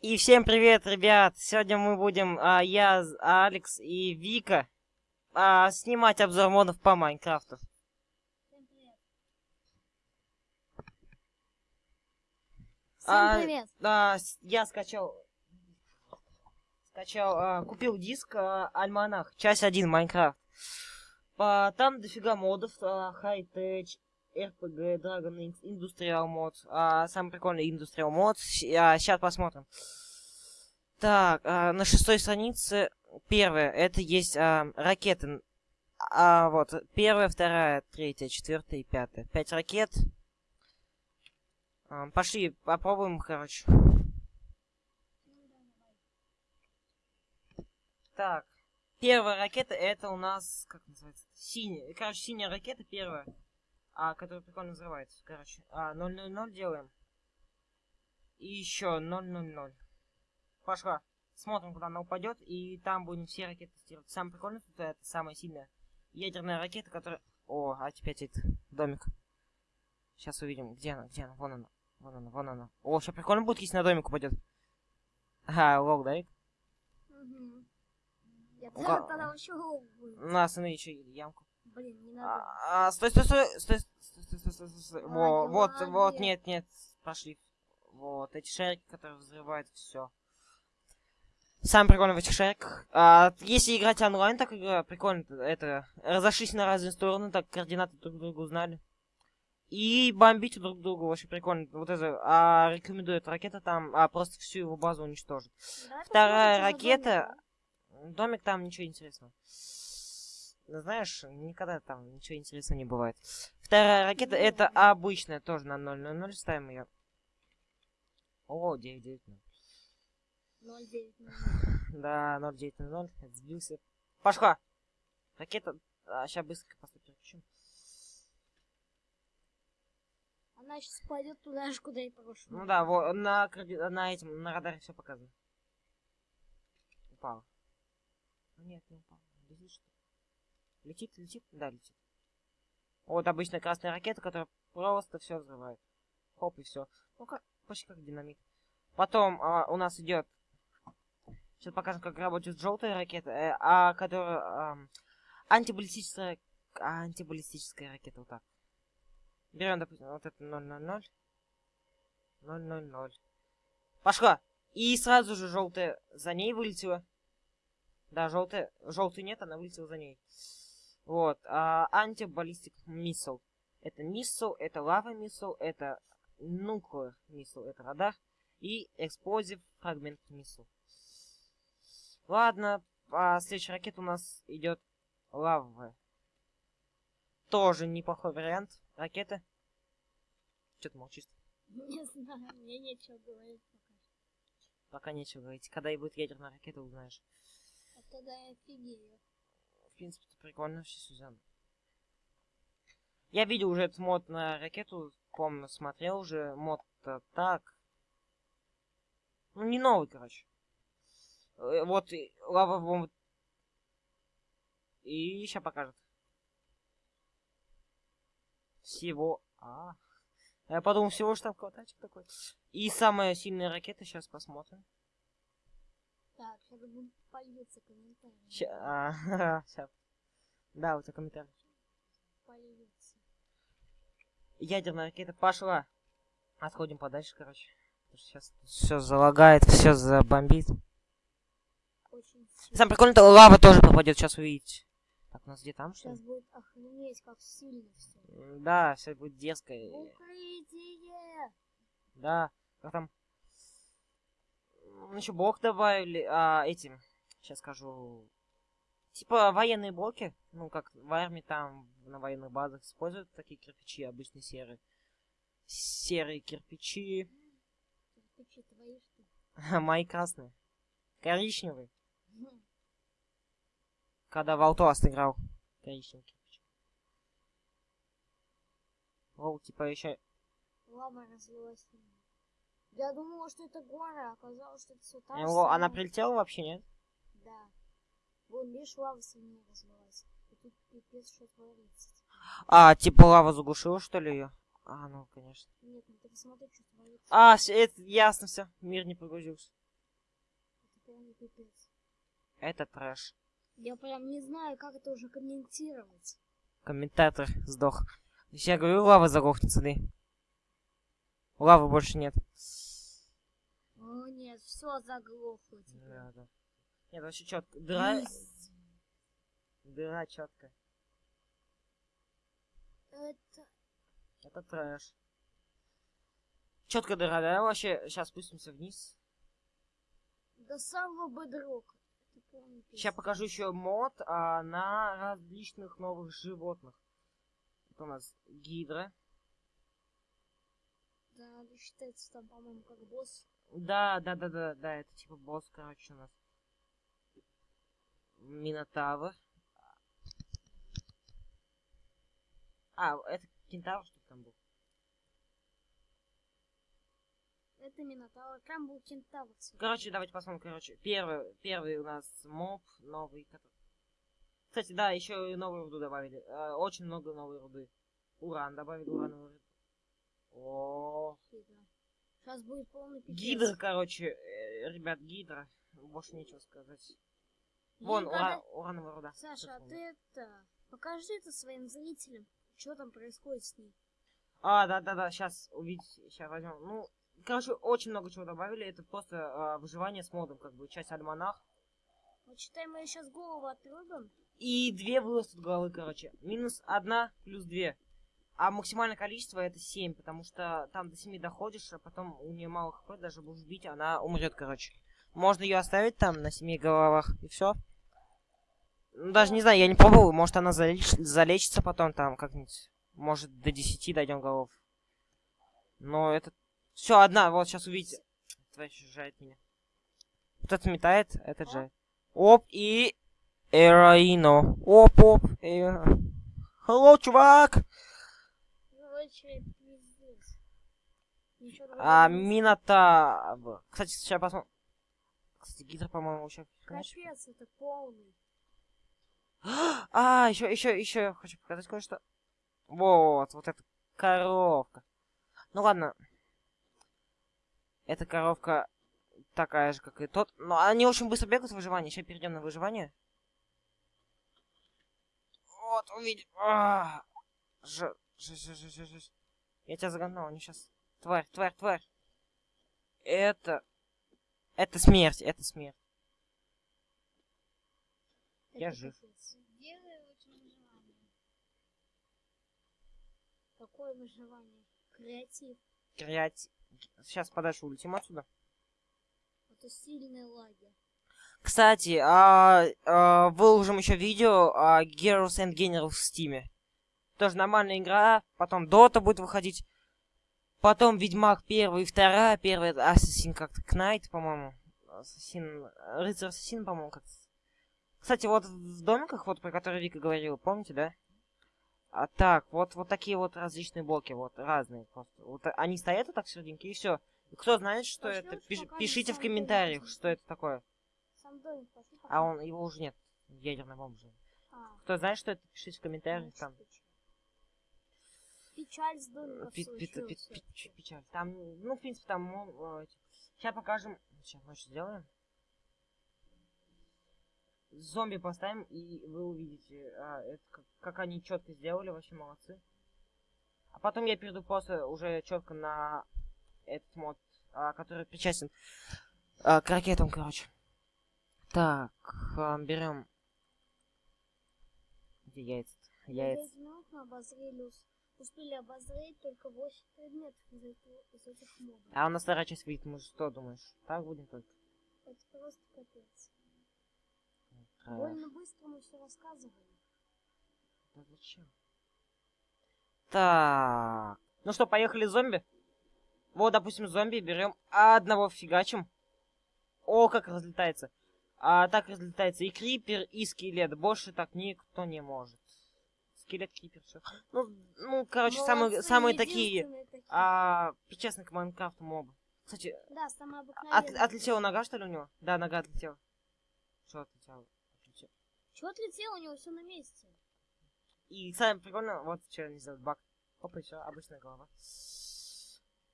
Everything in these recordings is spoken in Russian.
И всем привет, ребят! Сегодня мы будем, а, я, Алекс и Вика, а, снимать обзор модов по Майнкрафту. Всем привет. Всем А, привет. А, я скачал, скачал, а, купил диск а, Альманах, часть 1 Майнкрафт. А, там дофига модов, а, High-Tech, RPG, Dragon Industrial мод. А, самый прикольный Industrial мод. сейчас посмотрим. Так, а, на шестой странице первое, это есть а, ракеты. А, вот, первая, вторая, третья, четвертая и пятая. Пять ракет. А, пошли, попробуем, короче. Так, первая ракета, это у нас, как называется, синяя. Короче, синяя ракета первая, а, которая прикольно взрывается. Короче, а, 000 делаем. И еще 000. Пошла. Смотрим, куда она упадет, и там будем все ракеты тестировать. Самое прикольное тут это самая сильная ядерная ракета, которая... О, а теперь это домик. Сейчас увидим, где она, где она, вон она, вон она, вон она. О, сейчас прикольно будет, если на домик упадет. Ага, лол, да? Мгм. Я Ну, тогда вообще голову будет. На, останови еще ямку. Блин, не надо. А, а, стой, стой, стой, стой, стой, стой, стой, стой, стой. Во, вот, вот, нет, нет, пошли. Вот, эти шарики, которые взрывают все. Самое прикольное в этих шариках. А, если играть онлайн, так игра прикольно. Это разошлись на разные стороны, так координаты друг друга узнали. И бомбить друг друга вообще прикольно. Вот это, а, рекомендую, эта ракета там, а, просто всю его базу уничтожит. Давай Вторая ракета. домик, Домик там ничего интересного. Ну, Знаешь, никогда там ничего интересного не бывает. Вторая ракета это обычная, тоже на 0.00 ставим ее. О, 9.9. да? 0,9 минут. Да, 0.9.0. Сбился. Пошла. Ракета. А, сейчас быстро просто переключим. Она сейчас пойдет туда же, куда и прошло. Ну да, вот на, на этим, на радаре все показывает. Упала. А Нет, не упала. Летит что? Летит, летит? Да, летит. Вот обычная красная ракета, которая просто все взрывает. Хоп, и все. Ну как, почти как динамит. Потом а, у нас идет. Сейчас покажем, как работает желтая ракета, э, а которая ам, антибаллистическая, антибаллистическая ракета, вот так. Берем, допустим, вот это 000. 000. Пошла. И сразу же желтая за ней вылетела. Да, желтая. Желтой нет, она вылетела за ней. Вот. А, антибаллистик миссил. Это миссил, это лава миссил, это nuclear миссил, это радар. И explosive фрагмент миссил. Ладно, а следующая ракета у нас идет лавовая. Тоже неплохой вариант ракеты. Что ты молчишь? Не знаю, мне нечего говорить пока. Пока нечего говорить. Когда и будет ядерная ракета, узнаешь. А тогда я офигею. Принципе, это прикольно все Сюзан. Я видел уже этот мод на ракету, помню, смотрел уже. Мод-то так. Ну, не новый, короче. Э, Вот, лава бомба. И сейчас покажет. Всего. А. Я подумал, всего там квадратик такой. И самая сильная ракета, сейчас посмотрим. Так, сейчас будут польются комментарии. Сейчас. Да, у тебя комментарий. Польются. Ядерная ракета пошла. Отходим подальше, короче. Сейчас все залагает, все забомбит. Очень. Самое прикольное, то лава тоже попадет, сейчас увидите. Так, у нас где там, что? Сейчас будет охренеть, как сильно все. Да, все будет дерзко. Укрытие! Да, как там? Еще блок добавили, а, этим, сейчас скажу. Типа военные блоки, ну как в армии там на военных базах используют такие кирпичи, обычные серые. Серые кирпичи. Кирпичи твои, что? Мои красные. Коричневые. Когда в Outlast играл. Коричневый кирпич. О, типа еще... Лава разлилась. Меня. Я думала, что это гора, а оказалось, что это все та же О, она прилетела вообще, нет? Да. Вон, видишь, лава сильнее разлилась. И тут пипец, что творится. А, типа лава заглушила, что ли, ее? А, ну, конечно. Нет, ну ты посмотри, что творится. А, это ясно все. Мир не погрузился. полный пипец. Это трэш. Я прям не знаю, как это уже комментировать. Комментатор сдох. Я говорю, лава заглохнет, смотри. Лавы больше нет. О нет, все заглохло теперь. Да, да. Нет, вообще четко. Дыра, дыра четко. Это... Это трэш. Четко дыра, да? Вообще, сейчас спустимся вниз. До самого полный Сейчас покажу еще мод а, на различных новых животных. Это у нас гидра. Да, надо считается там, по-моему, как босс. Да, да, да, да, да, это типа босс, короче, у нас. Минотавр. А, это кентавр, что там был? Это Минотавр. Там был кентавр. Короче, давайте посмотрим, короче. Первый, первый у нас моб новый. который- Кстати, да, еще и новую руду добавили. Э, очень много новой руды. Уран добавили, урановую руду. О, Сейчас будет полный пипец. гидра, короче, э, ребят, гидра. Больше нечего сказать. Вон, Им ура- урановая руда. Саша, а ты это... Покажи это своим зрителям, что там происходит с ней. А, да, да, да, сейчас увидите, сейчас возьмем. Ну, короче, очень много чего добавили. Это просто а, выживание с модом, как бы часть альманах. Вот считай, мы сейчас голову отрубим. И две вырастут головы, короче. Минус одна, плюс две. А максимальное количество это 7, потому что там до 7 доходишь, а потом у нее мало хп, даже будешь бить, она умрет, короче. Можно ее оставить там на 7 головах, и все. Даже не знаю, я не пробовал, может она залеч- залечится потом там как-нибудь. Может до 10 дойдем голов. Но это... Все, одна, вот сейчас увидите. Тварь жает меня. Вот это метает, это жает. Оп, и... Эроино. Оп, оп. Э... Hello, чувак! Короче, пиздец. А, Минотавр. Кстати, сейчас посмотрим. Кстати, гидра, по-моему, еще... Капец, это полный. А, еще, еще, еще я хочу показать кое-что. Вот, вот эта коровка. Ну ладно. Эта коровка такая же, как и тот. Но они очень быстро бегают в выживании. Сейчас перейдем на выживание. Вот, увидим. А, Ж, ж, ж, ж, ж, ж. Я тебя загнал, они сейчас... Тварь, тварь, тварь. Это... Это смерть, это смерть. Я Это жив. очень выживание. Какое выживание? Креатив. Креатив. Сейчас подальше улетим отсюда. Это сильные лаги. Кстати, а, а, выложим еще видео о Heroes and Generals в Стиме. Тоже нормальная игра. Потом Дота будет выходить. Потом Ведьмак первый и вторая. Первый это Assassin как-то Knight, по-моему. Ассасин... Рыцарь Ассасин, по-моему, как Кстати, вот в домиках, вот про которые Вика говорила, помните, да? А так, вот, вот такие вот различные блоки, вот разные просто. Вот они стоят вот так в серединке, и все. Кто знает, что Пошли это, пиш- пишите в комментариях, что это такое. Сам домик пошли А он, его уже нет. Ядерная бомба же. А, Кто знает, что это, пишите в комментариях значит, там. Печаль. Домика Пи- пи- пи- пи- Печаль. Там, ну, в принципе, там... Сейчас покажем. Сейчас мы что сделаем. Зомби поставим, и вы увидите, а, это, как, как они четко сделали, вообще молодцы. А потом я перейду просто уже четко на этот мод, а, который причастен а, к ракетам, короче. Так, берем. Где яйца? Яйца. 10 минут мы обозрели, ус- успели обозреть только 8 предметов из, этого- из этих модов. А у нас вторая часть выйдет, мы что думаешь? Так будем только? Это просто капец. А, Больно быстро мы все рассказывали. да зачем? Так. Ну что, поехали зомби? Вот, допустим, зомби берем одного фигачим. О, как разлетается. А так разлетается и крипер, и скелет. Больше так никто не может. Скелет, крипер, все. Ну, ну, короче, самые, Молодцы, самые такие, такие. а, причастны к Майнкрафту мобы. Кстати, Да, самое от, отлетела нога, что ли, у него? Да, нога отлетела. Что отлетела? Отлетела. Чего отлетело? У него все на месте. И самое прикольное, вот что они сделают, баг. Опа, все, обычная голова.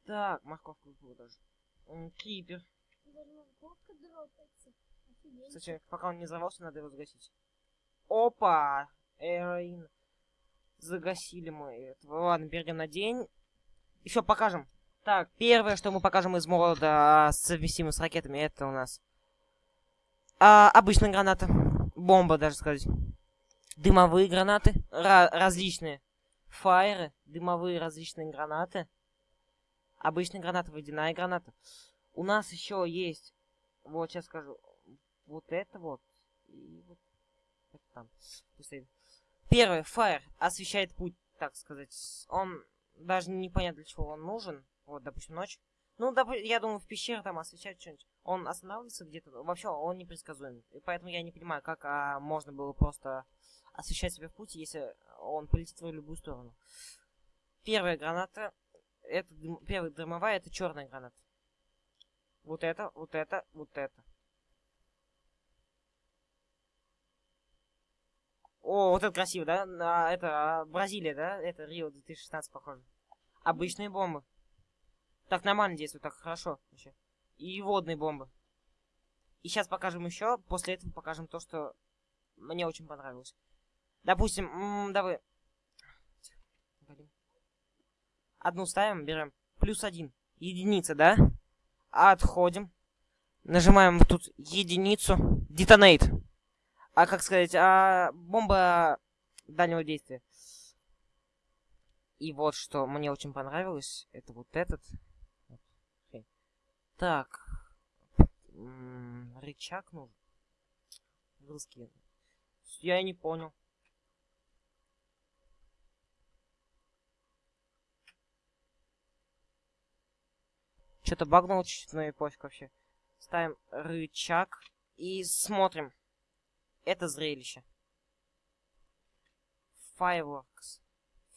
Так, морковку выпала даже. Офигеть. Кстати, пока он не взорвался, надо его загасить. Опа! Эроин. Загасили мы этого. Перейдем на день. Еще покажем. Так, первое, что мы покажем из мода совместимо с ракетами, это у нас а, обычная граната. Бомба, даже сказать. Дымовые гранаты. Ра различные. Фаеры. Дымовые различные гранаты. Обычная граната, водяная граната. У нас еще есть, вот сейчас скажу, вот это вот. И вот это там. Первый, фаер, освещает путь, так сказать. Он даже непонятно для чего он нужен. Вот, допустим, ночь. Ну, доп я думаю, в пещере там освещать что-нибудь. Он останавливается где-то. Вообще, он непредсказуем. И поэтому я не понимаю, как а, можно было просто освещать себя в пути, если он полетит в любую сторону. Первая граната. Это дым, первая дымовая, это черная граната. Вот это, вот это, вот это. О, вот это красиво, да? А, это а, Бразилия, да? Это Рио 2016, похоже. Обычные бомбы. Так нормально действует, так хорошо вообще. И водные бомбы. И сейчас покажем еще. После этого покажем то, что мне очень понравилось. Допустим, давай. Одну ставим, берем. Плюс один. Единица, да? Отходим. Нажимаем тут единицу. Детонейт. А как сказать, а бомба дальнего действия. И вот что мне очень понравилось, это вот этот. Так. рычаг нужен. Русский. Я не понял. Что-то багнул чуть-чуть, но и пофиг вообще. Ставим рычаг и смотрим. Это зрелище. Fireworks.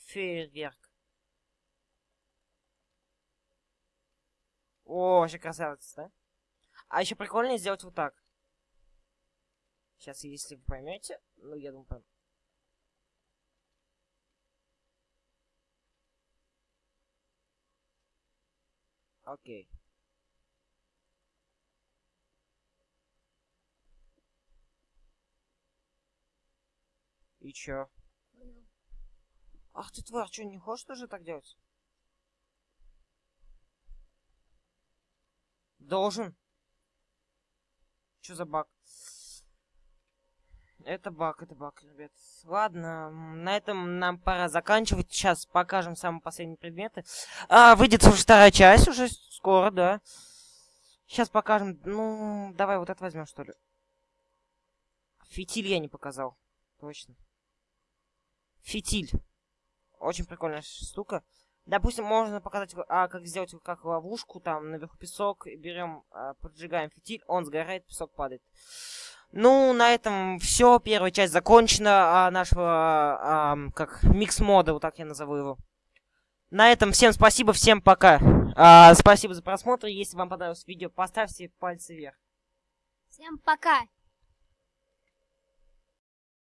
Фейерверк. О, вообще красавец, да? А еще прикольнее сделать вот так. Сейчас, если вы поймете, ну, я думаю, пойму. Окей. И чё? Ах ты тварь, что, не хочешь тоже так делать? Должен. Что за баг? Это баг, это баг, ребят. Ладно, на этом нам пора заканчивать. Сейчас покажем самые последние предметы. А, выйдет уже вторая часть, уже скоро, да. Сейчас покажем. Ну, давай вот это возьмем, что ли. Фитиль я не показал. Точно. Фитиль. Очень прикольная штука. Допустим, можно показать, а, как сделать как ловушку, там, наверху песок, берем, а, поджигаем фитиль, он сгорает, песок падает. Ну, на этом все, первая часть закончена, а, нашего, а, как, микс-мода, вот так я назову его. На этом всем спасибо, всем пока. А, спасибо за просмотр, если вам понравилось видео, поставьте пальцы вверх. Всем пока.